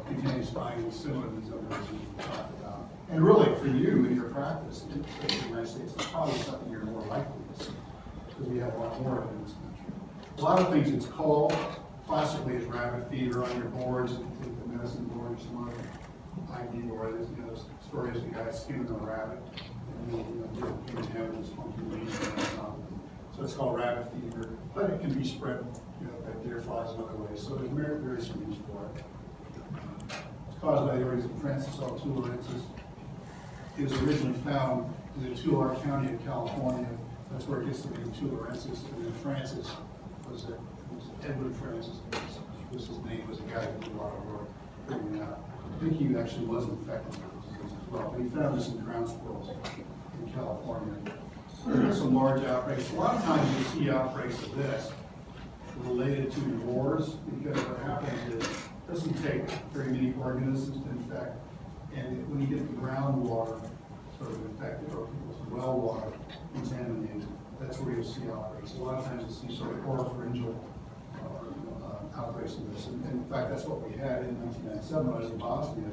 S1: cutaneous findings, similar to these other diseases we talked about. And really, for you in your practice, in the United States, it's probably something you're more likely to see. because we have a lot more of it in this country. A lot of things it's called, classically is rabbit fever on your boards, if you take the medicine board, or some other ID board, there's, you know, stories of the guy skinning a rabbit, and you know, things have this funky. So it's called rabbit fever, but it can be spread, you know, by deer flies and other ways, so there's some use for it. It's caused by the organism Francis L. tularensis. It was originally found in the Tulare County of California. That's where it gets the name tularensis. And then Francis was, was Edward Francis, was his name, was a guy who did a lot of work figuring out. I think he actually was infected as well. But he found this in ground squirrels in California. There's some large outbreaks. A lot of times you see outbreaks of this related to wars, because what happens is, it doesn't take very many organisms to infect, and when you get the groundwater sort of infected, or well water contaminated, that's where you'll see outbreaks. A lot of times you see sort of oropharyngeal this, and in fact, that's what we had in nineteen ninety-seven, when I was in Bosnia.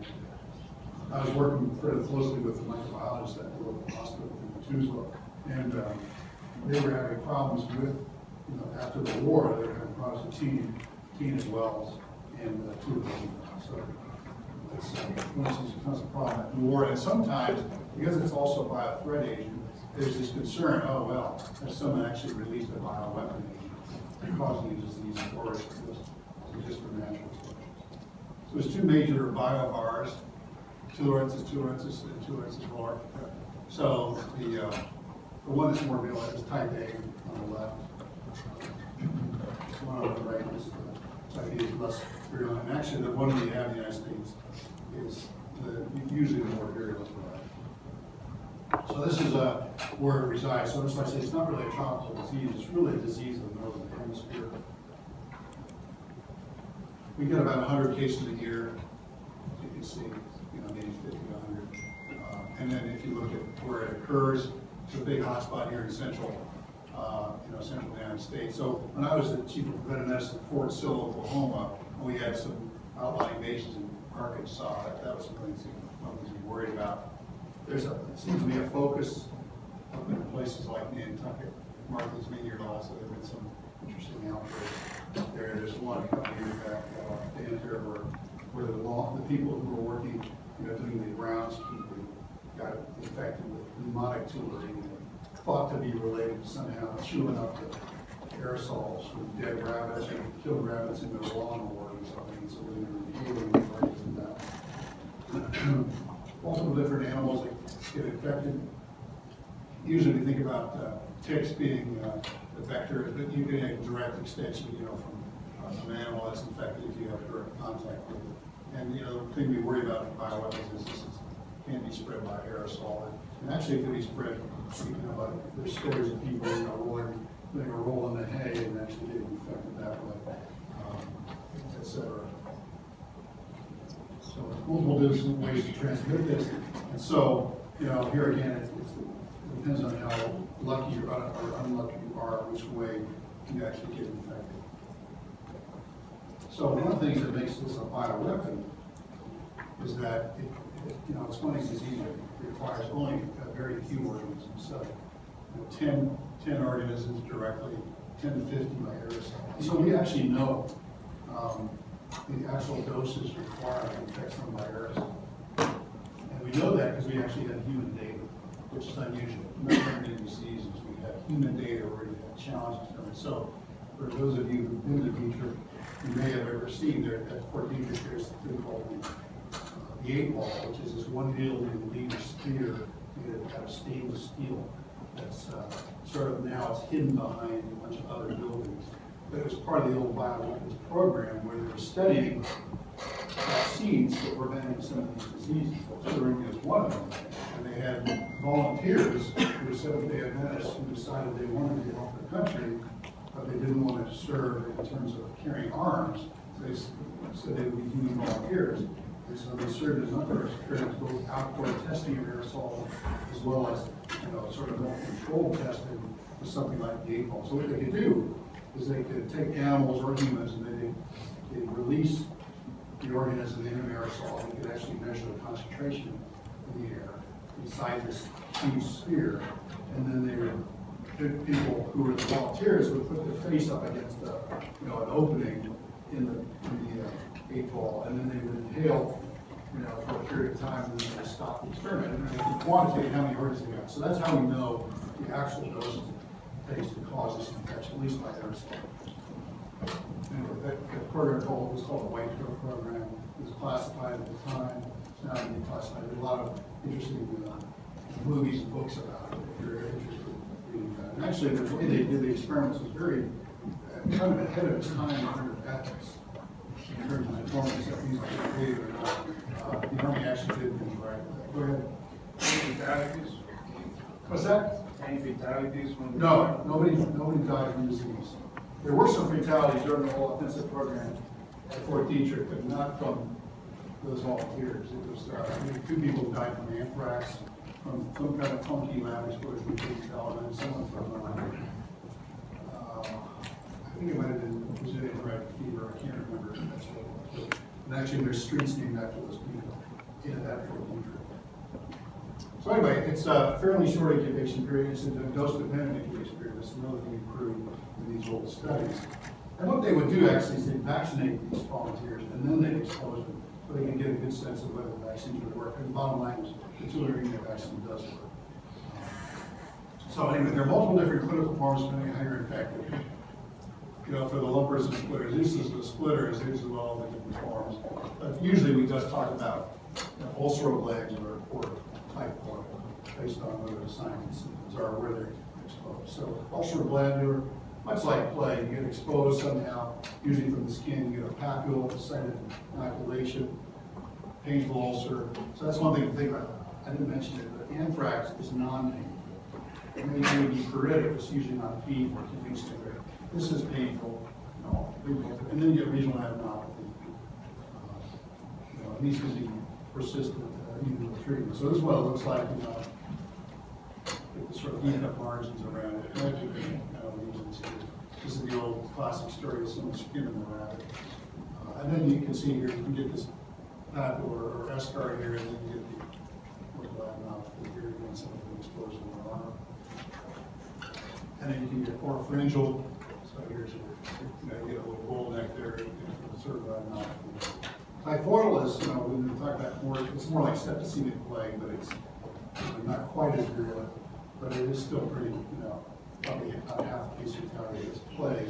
S1: I was working fairly closely with the microbiologists at the local hospital in Tuzla, and um, they were having problems with, you know, after the war, they were having problems with teen, teen as well, and uh, tuberculosis. So it's, uh, of becomes a problem at the war, and sometimes, because it's also a biothreat agent, there's this concern, oh, well, has someone actually released a bioweapon agent causing disease, or just from natural? So there's two major biovars, tularensis, tularensis, and tularensis var. So the, uh, the one that's more real is type A on the left. One on the right is, uh, type A is less virulent. And actually, the one we have in the United States is the, usually the more virulent variety. So this is, uh, where it resides. So that's why I say it's not really a tropical disease, it's really a disease of the northern hemisphere. We get about hundred cases a year, you can see, you know, maybe fifty to hundred. Uh, And then if you look at where it occurs, it's a big hotspot here in central, uh, you know, central United States. So when I was the chief of preventive medicine at Fort Sill, Oklahoma, we had some outlying bases in Arkansas, that, that was something to be worried about. There's a, it seems to be a focus up in places like Nantucket, Martha's Vineyard also, there have been some interesting outbreaks there. There's one a couple years back, uh, in there where, the law, the people who were working, you know, doing the groundskeeping got infected with pneumonic tularemia, thought to be related somehow, chewing up the aerosols from dead rabbits, and killed rabbits in their lawnmower or something, so they were healing in that multiple different animals that get infected. Usually we think about uh, ticks being uh, the vector, but you get a direct extension, you know, from uh, an animal that's infected if you have direct contact with it. And, you know, the thing we worry about with bioweapons is this is, can be spread by aerosol. And actually it can be spread, you know, like, there's stories of people, you know, rolling, they were rolling the hay and actually getting infected that way, um, et cetera. So multiple different ways to transmit this. And so, you know, here again, it's, it depends on how lucky or or unlucky are, which way you actually get infected. So one of the things that makes this a bioweapon is that it, it- you know, it's diseases that requires only a very few organisms. So, you know, 10, 10 organisms directly, ten to fifty by aerosol. So we actually know, um, the actual doses required to infect someone by aerosol. And we know that because we actually have human data, which is unusual. Not many diseases, human data where we have challenges it. So for those of you who've been to Dietrich, you may have ever seen there at Fort Dietrich, there's a thing called the, uh, the eight ball, which is this one lead sphere made out of stainless steel. That's, uh, sort of now it's hidden behind a bunch of other buildings. But it was part of the old bioweapons program where they were studying vaccines were preventing some of these diseases. Tularemia is one of them. And they had volunteers who were Seventh-day Adventists who decided they wanted to help the country, but they didn't want to serve in terms of carrying arms. They said they would be human volunteers. And so they served as number of experiments, both outdoor testing of aerosol as well as, you know, sort of more controlled testing with something like the eight ball. So what they could do is they could take animals or humans and they, they release the organism in an aerosol, they could actually measure the concentration in the air inside this huge sphere, and then they would people who were the volunteers would put their face up against a, you know, an opening in the, in the uh, eight ball, and then they would inhale, you know, for a period of time, and then they stop the experiment, and they quantitate how many hertz they got. So that's how we know the actual doses it takes to cause this infection, at least by aerosol. Anyway, that, that program called, was called the White Coat Program, it was classified at the time, it's now declassified, there's a lot of interesting, uh, movies and books about it, if you're interested in reading that. And actually, the way they did the experiments was very, uh, kind of ahead of its time in terms of ethics, in terms of performance that these are paid or not. Uh, the Army actually did things right. Go ahead.
S4: Any fatalities?
S1: What's that?
S4: Any fatalities from?
S1: No, nobody, nobody died from disease. There were some fatalities during the whole offensive program at Fort Detrick, but not from those volunteers. It was, uh, I think two people died from anthrax, from some kind of funky lab exposure, we tell, and someone from, uh, I think it might have been Brazilian red fever, I can't remember if that's what it was. And actually, there's streets named after those people in that Fort So anyway, it's a fairly short incubation period, it's a dose-dependent incubation period, That's it's relatively improved in these old studies. And what they would do actually is they'd vaccinate these volunteers, and then they'd expose them, so they can get a good sense of whether the vaccines work. And the bottom line is, the tularemia vaccine does work. So anyway, there are multiple different clinical forms depending on how you're infected. You know, for the lumpers and splitters, this is the splitters, these are all the different forms. But usually we just talk about you know, legs or, or typhoid, based on whether the signs and symptoms are where they're exposed. So ulcer glandular, much like plague, you get exposed somehow, usually from the skin, you get a papule, a of inoculation, painful ulcer. So that's one thing to think about. I didn't mention it, but anthrax is non-painful. It may be pruritic, it's usually not painful, it can be severe. This is painful, you know, and then you get regional adenopathy. Uh, You know, these can be persistent, uh, even with treatment. So this is what it looks like, you know, sort of heat up margins around it. Imagine, you know, lesions here. This is the old classic story of someone skinning the rabbit. Uh, And then you can see here, you can get this papular or eschar here, and then you get the, adenopathy here, again, some of the exposure in the arm. And then you can get oropharyngeal, so here's your, you know, you get a little bull neck there, sort of adenopathy. Typhoidal is, you know, when we talk about more, it's more like septicemic plague, but it's not quite as virulent, but it is still pretty, you know, probably about half case fatality is plague.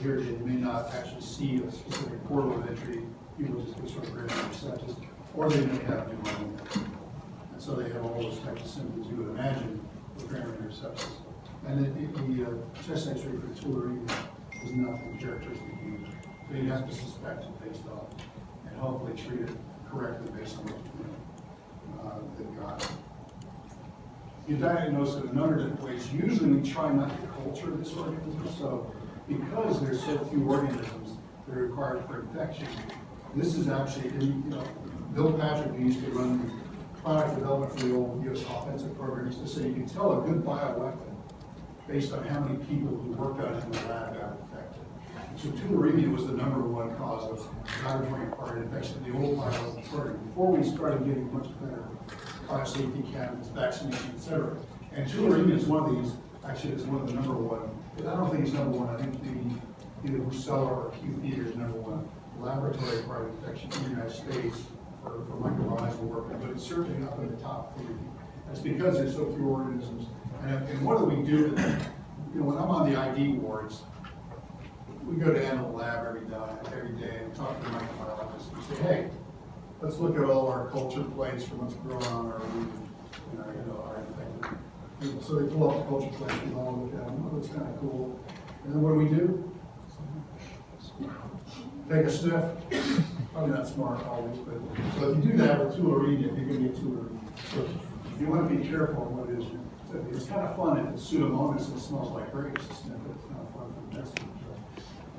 S1: Here, you may not actually see a specific portal of entry, people just get sort of granular sepsis, or they may have pneumonia. And so they have all those types of symptoms you would imagine with granular sepsis. And the, the uh, chest x-ray for tularemia is nothing characteristic. So you have to suspect it based on, and hopefully treat it correctly based on what, you know, uh, they've got. You diagnose it in a number of different ways. Usually we try not to culture this organism, so because there's so few organisms that are required for infection, this is actually, and, you know, Bill Patrick used to run the product development for the old US offensive program, used to say you can tell a good bioweapon based on how many people who worked on it in the lab got infected. So tularemia was the number one cause of laboratory acquired infection in the old bioweapon program, before we started getting much better biosafety candidates, vaccination, et cetera. And tularemia is one of these, actually, it's one of the number one, I don't think it's number one, I think maybe either Brucella or Q theater is number one laboratory acquired infection in the United States for, for microbiological work, but it's certainly up in the top three. That's because there's so few organisms. And, and what do we do? You know, when I'm on the ID wards, we go to animal lab every day, every day and talk to the microbiologists and say, hey, let's look at all our culture plates from what's growing on our region, you know, you know, our people. So they pull out the culture plates, and all look at them, oh, that's kind of cool. And then what do we do? Take a sniff, probably not smart always, but, so if you do that with tularemia, you're gonna get tularemia. So you wanna be careful what it is. It's kind of fun if it's pseudomonas and it smells like grapes, to it's kind of fun for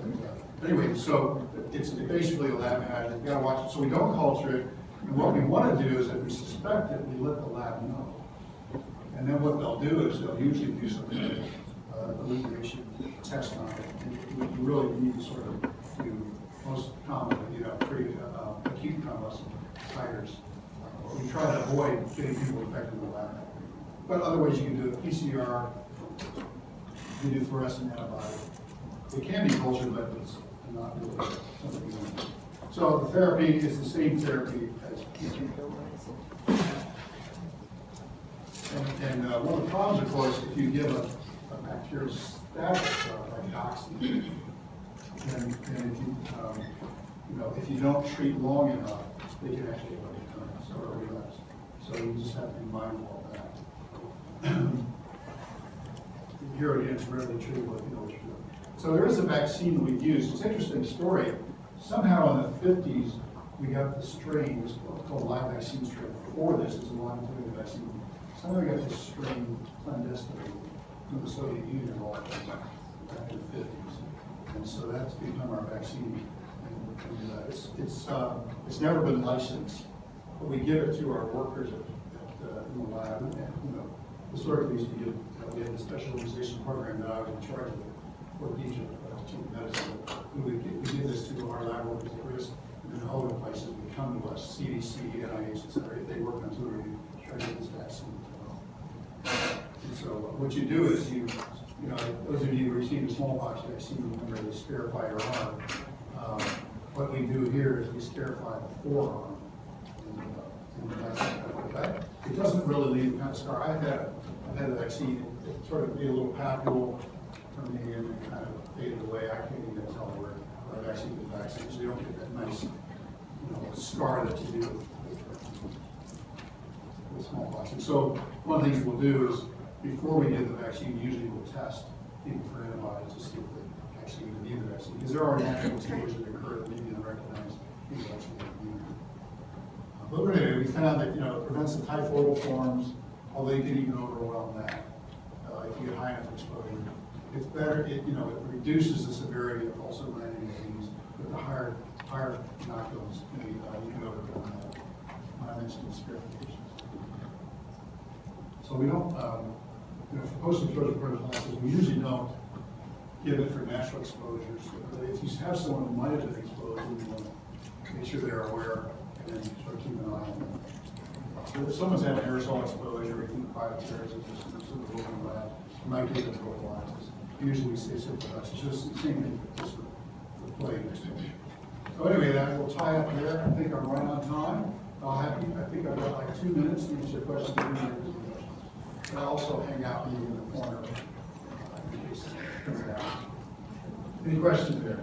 S1: uh, Anyway, so it's basically a lab hazard, you gotta watch it, so we don't culture it. And what we wanna do is if we suspect it, we let the lab know. And then what they'll do is they'll usually do some kind of uh, elucidation test on it. And really need to sort of do most commonly, you know, pretty uh, acute convalescent titers. Uh, We try to avoid getting people infected in the lab. But other ways you can do it, PCR, we do fluorescent antibody. It can be cultured, but it's not really something want. So the therapy is the same therapy as and, and uh, one of the problems, of course, if you give a, a bacteriostatic drug like doxy, and, then if you, um, you know, if you don't treat long enough, they can actually have a recurrence or a relapse. So you just have to be mindful of that. Here again, it's rarely treatable if you know what. So there is a vaccine we use. It's an interesting story. Somehow in the fifties, we got the strain, it's called live vaccine strain. Before this, it's a live polio vaccine. Somehow we got this strain clandestinely from the Soviet Union all back in the fifties. And so that's become our vaccine. And, and uh, it's, it's, uh, it's never been licensed, but we give it to our workers at, at, uh, in the lab. And, you know, historically, we used to uh, we had the specialization program that I was in charge of Egypt, uh, chief of medicine. We would we give this to our lab workers at risk, and then other places would come to us, CDC, NIH, et cetera, if they work on tutoring, try to get this vaccine. And so what you do is you, you know, those of you who received a smallpox vaccine, remember they scarify your arm. Um, What we do here is we scarify the forearm. And, uh, and. It doesn't really leave a kind of scar. I've had, I've had a vaccine, sort of be a little papule and kind of faded away. I can't even tell where, I've actually been vaccinated. So you don't get that nice, you know, scar that you do with, smallpox. And so one of the things we'll do is, before we give the vaccine, usually we'll test people for antibodies to see if they actually even need the vaccine. Because there are natural exposures that occur that maybe unrecognized people actually immunity. Uh, But anyway, we found that, you know, it prevents the typhoidal forms, although you can even overwhelm that, uh, if you get high enough exposure. It's better, it, you know, it reduces the severity of also granting disease, but the higher, higher knockdowns, you uh, you can overcome that. When I mentioned. So we don't, um, you know, for post-exposure prophylaxis, we usually don't give it for natural exposures. But if you have someone who might have been exposed, we want to make sure they're aware and then sort of keep an eye on them. So if someone's had aerosol exposure, think bioterrorism, or some sort of lab, we might give it prophylaxis. Usually say it's just the same thing, just with with plague exposure. So anyway, that will tie up there. I think I'm right on time. I'll have, I think I've got like two minutes to answer questions. you. And I'll also hang out maybe in the corner. Any questions there?